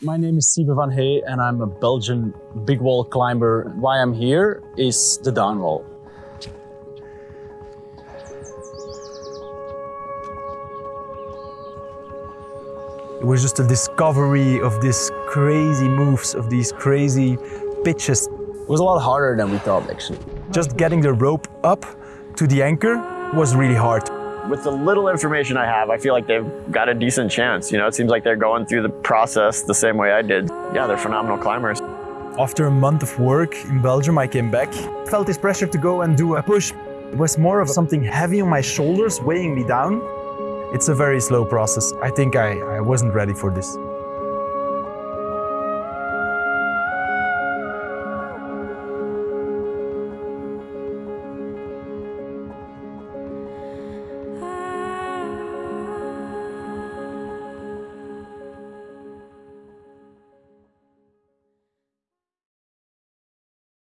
My name is Siebe Vanhee and I'm a Belgian big wall climber. Why I'm here is the Dawn Wall. It was just a discovery of these crazy moves, of these crazy pitches. It was a lot harder than we thought actually. Just getting the rope up to the anchor was really hard. With the little information I have, I feel like they've got a decent chance. You know, it seems like they're going through the process the same way I did. Yeah, they're phenomenal climbers. After a month of work in Belgium, I came back. Felt this pressure to go and do a push. It was more of something heavy on my shoulders, weighing me down. It's a very slow process. I think I, I wasn't ready for this.